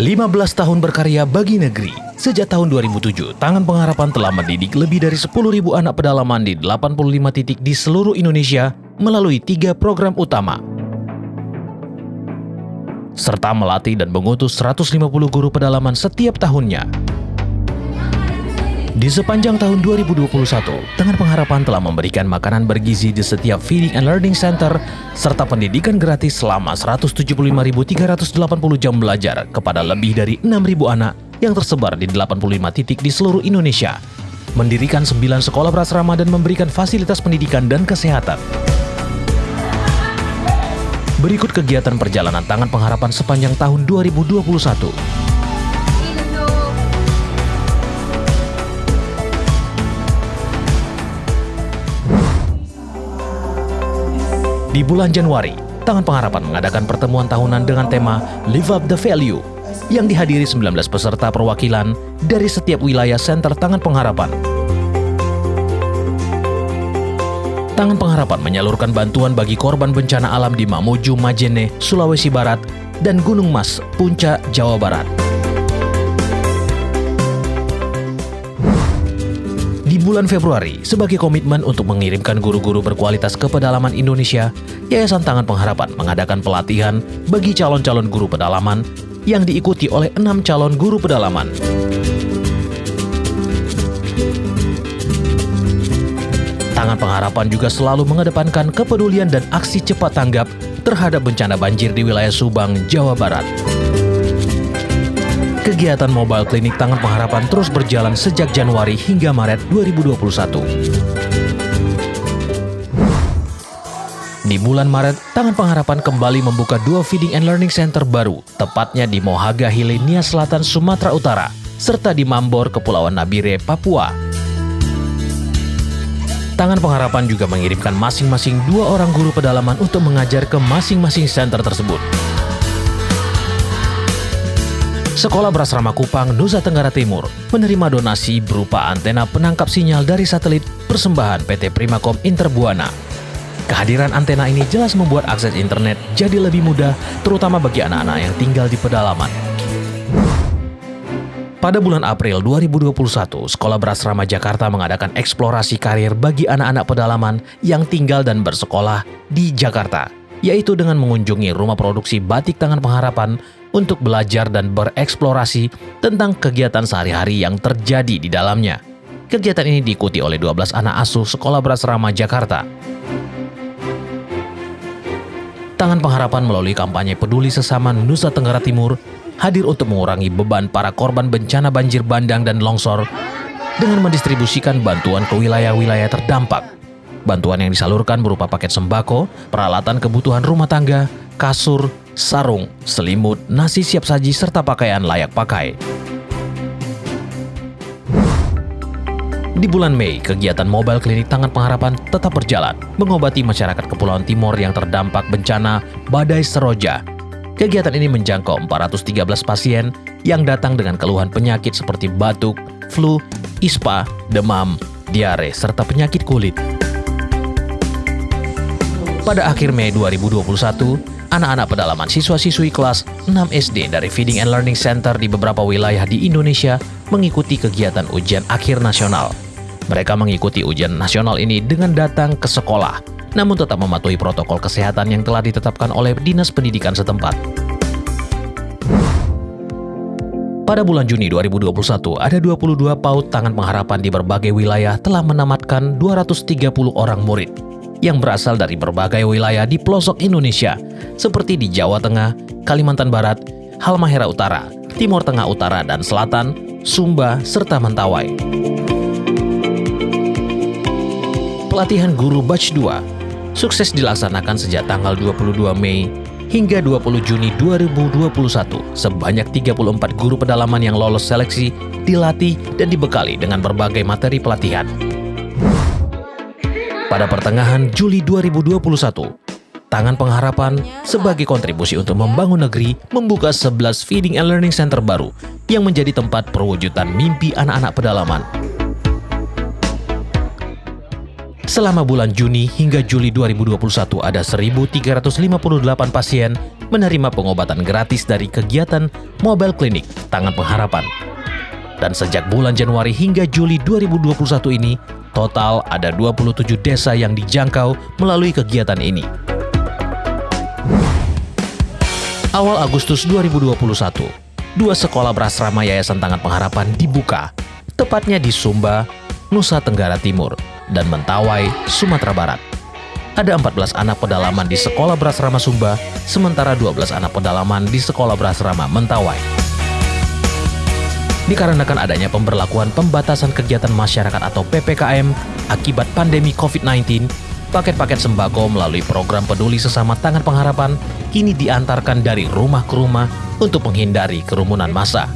15 tahun berkarya bagi negeri. Sejak tahun 2007, Tangan Pengharapan telah mendidik lebih dari 10.000 anak pedalaman di 85 titik di seluruh Indonesia melalui tiga program utama. Serta melatih dan mengutus 150 guru pedalaman setiap tahunnya. Di sepanjang tahun 2021, Tangan Pengharapan telah memberikan makanan bergizi di setiap Feeding and Learning Center serta pendidikan gratis selama 175.380 jam belajar kepada lebih dari 6.000 anak yang tersebar di 85 titik di seluruh Indonesia. Mendirikan 9 sekolah berasrama dan memberikan fasilitas pendidikan dan kesehatan. Berikut kegiatan perjalanan Tangan Pengharapan sepanjang tahun 2021. Di bulan Januari, Tangan Pengharapan mengadakan pertemuan tahunan dengan tema Live Up the Value yang dihadiri 19 peserta perwakilan dari setiap wilayah Center Tangan Pengharapan. Tangan Pengharapan menyalurkan bantuan bagi korban bencana alam di Mamuju, Majene, Sulawesi Barat, dan Gunung Mas, Puncak, Jawa Barat. Bulan Februari, sebagai komitmen untuk mengirimkan guru-guru berkualitas ke pedalaman Indonesia, Yayasan Tangan Pengharapan mengadakan pelatihan bagi calon-calon guru pedalaman yang diikuti oleh enam calon guru pedalaman. Tangan Pengharapan juga selalu mengedepankan kepedulian dan aksi cepat tanggap terhadap bencana banjir di wilayah Subang, Jawa Barat. Kegiatan mobile klinik Tangan Pengharapan terus berjalan sejak Januari hingga Maret 2021. Di bulan Maret, Tangan Pengharapan kembali membuka dua feeding and learning center baru, tepatnya di Mohaga Hile, Nia Selatan, Sumatera Utara, serta di Mambor, Kepulauan Nabire, Papua. Tangan Pengharapan juga mengirimkan masing-masing dua orang guru pedalaman untuk mengajar ke masing-masing center tersebut. Sekolah Berasrama Kupang, Nusa Tenggara Timur menerima donasi berupa antena penangkap sinyal dari satelit persembahan PT Primakom Interbuana. Kehadiran antena ini jelas membuat akses internet jadi lebih mudah, terutama bagi anak-anak yang tinggal di pedalaman. Pada bulan April 2021, Sekolah Berasrama Jakarta mengadakan eksplorasi karir bagi anak-anak pedalaman yang tinggal dan bersekolah di Jakarta, yaitu dengan mengunjungi rumah produksi batik tangan pengharapan untuk belajar dan bereksplorasi tentang kegiatan sehari-hari yang terjadi di dalamnya. Kegiatan ini diikuti oleh 12 anak asuh Sekolah Berasrama Jakarta. Tangan Pengharapan melalui kampanye peduli sesama Nusa Tenggara Timur hadir untuk mengurangi beban para korban bencana banjir bandang dan longsor dengan mendistribusikan bantuan ke wilayah-wilayah terdampak. Bantuan yang disalurkan berupa paket sembako, peralatan kebutuhan rumah tangga, kasur, sarung, selimut, nasi siap saji, serta pakaian layak pakai. Di bulan Mei, kegiatan mobile klinik Tangan Pengharapan tetap berjalan, mengobati masyarakat Kepulauan Timur yang terdampak bencana badai seroja. Kegiatan ini menjangkau 413 pasien yang datang dengan keluhan penyakit seperti batuk, flu, ispa, demam, diare, serta penyakit kulit. Pada akhir Mei 2021, anak-anak pedalaman siswa-siswi kelas 6 SD dari Feeding and Learning Center di beberapa wilayah di Indonesia mengikuti kegiatan ujian akhir nasional. Mereka mengikuti ujian nasional ini dengan datang ke sekolah, namun tetap mematuhi protokol kesehatan yang telah ditetapkan oleh Dinas Pendidikan setempat. Pada bulan Juni 2021, ada 22 PAUD Tangan Pengharapan di berbagai wilayah telah menamatkan 230 orang murid yang berasal dari berbagai wilayah di pelosok Indonesia, seperti di Jawa Tengah, Kalimantan Barat, Halmahera Utara, Timur Tengah Utara dan Selatan, Sumba, serta Mentawai. Pelatihan guru batch 2 sukses dilaksanakan sejak tanggal 22 Mei hingga 20 Juni 2021. Sebanyak 34 guru pedalaman yang lolos seleksi dilatih dan dibekali dengan berbagai materi pelatihan. Pada pertengahan Juli 2021, Tangan Pengharapan sebagai kontribusi untuk membangun negeri membuka 11 Feeding and Learning Center baru yang menjadi tempat perwujudan mimpi anak-anak pedalaman. Selama bulan Juni hingga Juli 2021 ada 1.358 pasien menerima pengobatan gratis dari kegiatan Mobile Clinic Tangan Pengharapan. Dan sejak bulan Januari hingga Juli 2021 ini, total ada 27 desa yang dijangkau melalui kegiatan ini. Awal Agustus 2021, dua sekolah berasrama Yayasan Tangan Pengharapan dibuka, tepatnya di Sumba, Nusa Tenggara Timur, dan Mentawai, Sumatera Barat. Ada 14 anak pedalaman di sekolah berasrama Sumba, sementara 12 anak pedalaman di sekolah berasrama Mentawai. Dikarenakan adanya pemberlakuan pembatasan kegiatan masyarakat atau PPKM akibat pandemi COVID-19, paket-paket sembako melalui program peduli sesama tangan pengharapan kini diantarkan dari rumah ke rumah untuk menghindari kerumunan massa.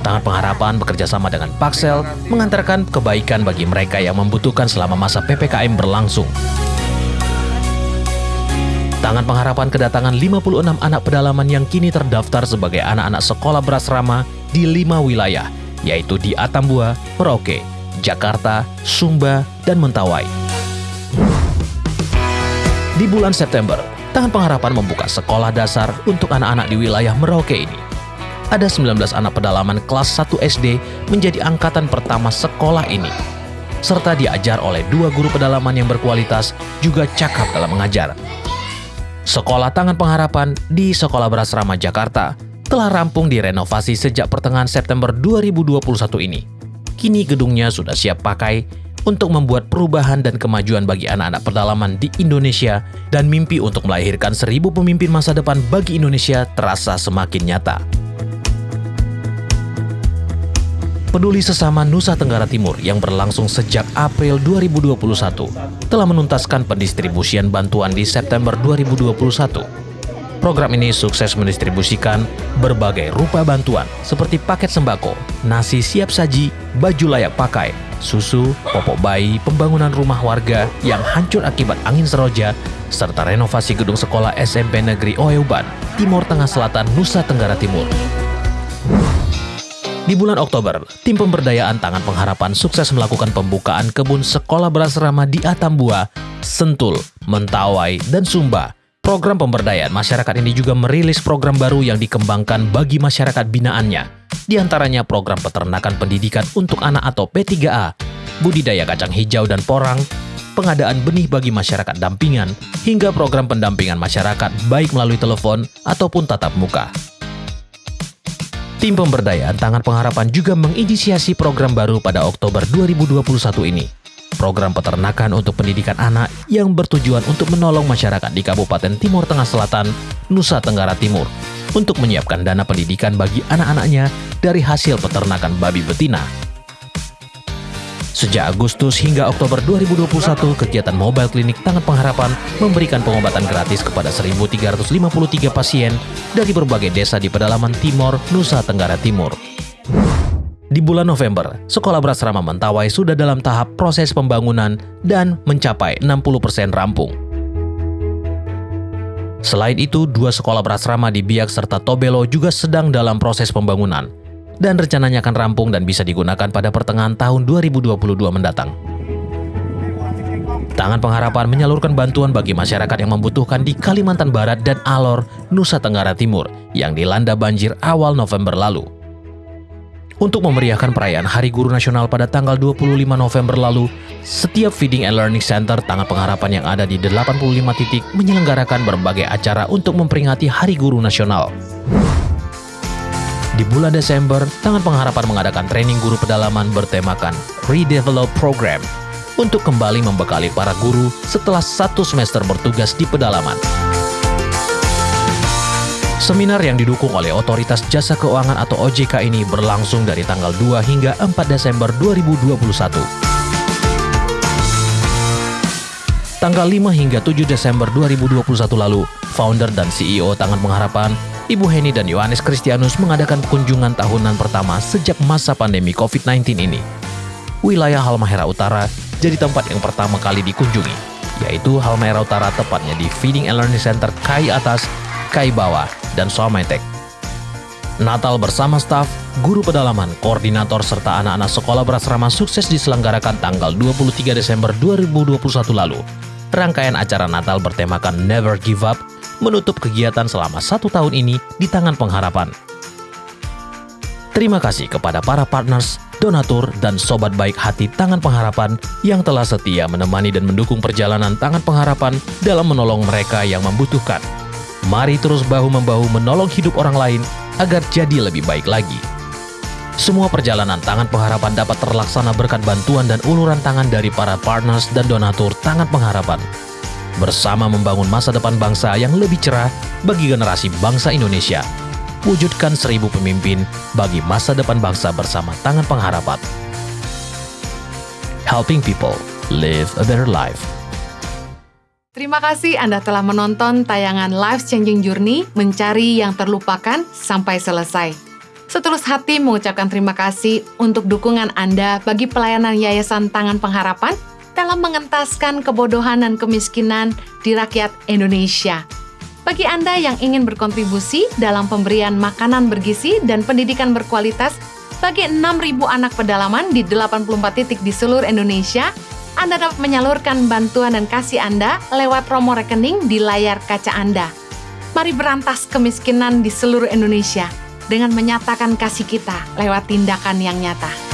Tangan Pengharapan bekerja sama dengan Paksel mengantarkan kebaikan bagi mereka yang membutuhkan selama masa PPKM berlangsung. Tangan Pengharapan kedatangan 56 anak pedalaman yang kini terdaftar sebagai anak-anak sekolah berasrama di lima wilayah, yaitu di Atambua, Merauke, Jakarta, Sumba, dan Mentawai. Di bulan September, Tangan Pengharapan membuka sekolah dasar untuk anak-anak di wilayah Merauke ini. Ada 19 anak pedalaman kelas 1 SD menjadi angkatan pertama sekolah ini. Serta diajar oleh dua guru pedalaman yang berkualitas juga cakap dalam mengajar. Sekolah Tangan Pengharapan di Sekolah Berasrama Jakarta telah rampung direnovasi sejak pertengahan September 2021 ini. Kini gedungnya sudah siap pakai untuk membuat perubahan dan kemajuan bagi anak-anak pedalaman di Indonesia dan mimpi untuk melahirkan seribu pemimpin masa depan bagi Indonesia terasa semakin nyata. Peduli Sesama Nusa Tenggara Timur yang berlangsung sejak April 2021 telah menuntaskan pendistribusian bantuan di September 2021 Program ini sukses mendistribusikan berbagai rupa bantuan seperti paket sembako, nasi siap saji, baju layak pakai, susu, popok bayi, pembangunan rumah warga yang hancur akibat angin seroja, serta renovasi gedung sekolah SMP Negeri Oeuban, Timur Tengah Selatan, Nusa Tenggara Timur. Di bulan Oktober, tim pemberdayaan Tangan Pengharapan sukses melakukan pembukaan kebun sekolah berasrama di Atambua, Sentul, Mentawai, dan Sumba Program pemberdayaan masyarakat ini juga merilis program baru yang dikembangkan bagi masyarakat binaannya. Di antaranya program peternakan pendidikan untuk anak atau P3A, budidaya kacang hijau dan porang, pengadaan benih bagi masyarakat dampingan, hingga program pendampingan masyarakat baik melalui telepon ataupun tatap muka. Tim pemberdayaan Tangan Pengharapan juga menginisiasi program baru pada Oktober 2021 ini program peternakan untuk pendidikan anak yang bertujuan untuk menolong masyarakat di Kabupaten Timur Tengah Selatan, Nusa Tenggara Timur, untuk menyiapkan dana pendidikan bagi anak-anaknya dari hasil peternakan babi betina. Sejak Agustus hingga Oktober 2021, kegiatan Mobile Klinik Tangan Pengharapan memberikan pengobatan gratis kepada 1.353 pasien dari berbagai desa di pedalaman Timor, Nusa Tenggara Timur. Di bulan November, sekolah berasrama Mentawai sudah dalam tahap proses pembangunan dan mencapai 60% rampung. Selain itu, dua sekolah berasrama di Biak serta Tobelo juga sedang dalam proses pembangunan dan rencananya akan rampung dan bisa digunakan pada pertengahan tahun 2022 mendatang. Tangan Pengharapan menyalurkan bantuan bagi masyarakat yang membutuhkan di Kalimantan Barat dan Alor, Nusa Tenggara Timur yang dilanda banjir awal November lalu. Untuk memeriahkan perayaan Hari Guru Nasional pada tanggal 25 November lalu, setiap Feeding and Learning Center Tangan Pengharapan yang ada di 85 titik menyelenggarakan berbagai acara untuk memperingati Hari Guru Nasional. Di bulan Desember, Tangan Pengharapan mengadakan training guru pedalaman bertemakan Redevelop Program untuk kembali membekali para guru setelah satu semester bertugas di pedalaman. Seminar yang didukung oleh Otoritas Jasa Keuangan atau OJK ini berlangsung dari tanggal 2 hingga 4 Desember 2021. Tanggal 5 hingga 7 Desember 2021 lalu, founder dan CEO Tangan Pengharapan, Ibu Heni dan Yohanes Kristianus mengadakan kunjungan tahunan pertama sejak masa pandemi COVID-19 ini. Wilayah Halmahera Utara jadi tempat yang pertama kali dikunjungi, yaitu Halmahera Utara tepatnya di Feeding and Learning Center Kai Atas, Kai Bawah, dan Sometek. Natal bersama staf, guru pedalaman, koordinator, serta anak-anak sekolah berasrama sukses diselenggarakan tanggal 23 Desember 2021 lalu. Rangkaian acara Natal bertemakan Never Give Up menutup kegiatan selama satu tahun ini di tangan pengharapan. Terima kasih kepada para partners, donatur, dan sobat baik hati Tangan Pengharapan yang telah setia menemani dan mendukung perjalanan Tangan Pengharapan dalam menolong mereka yang membutuhkan. Mari terus bahu-membahu menolong hidup orang lain agar jadi lebih baik lagi. Semua perjalanan Tangan Pengharapan dapat terlaksana berkat bantuan dan uluran tangan dari para partners dan donatur Tangan Pengharapan. Bersama membangun masa depan bangsa yang lebih cerah bagi generasi bangsa Indonesia wujudkan seribu pemimpin bagi masa depan bangsa bersama tangan pengharapan. Helping people live a better life. Terima kasih Anda telah menonton tayangan Life Changing Journey Mencari yang Terlupakan sampai selesai. Setulus hati mengucapkan terima kasih untuk dukungan Anda bagi pelayanan Yayasan Tangan Pengharapan dalam mengentaskan kebodohan dan kemiskinan di rakyat Indonesia. Bagi Anda yang ingin berkontribusi dalam pemberian makanan bergizi dan pendidikan berkualitas bagi 6.000 anak pedalaman di 84 titik di seluruh Indonesia, Anda dapat menyalurkan bantuan dan kasih Anda lewat promo rekening di layar kaca Anda. Mari berantas kemiskinan di seluruh Indonesia dengan menyatakan kasih kita lewat tindakan yang nyata.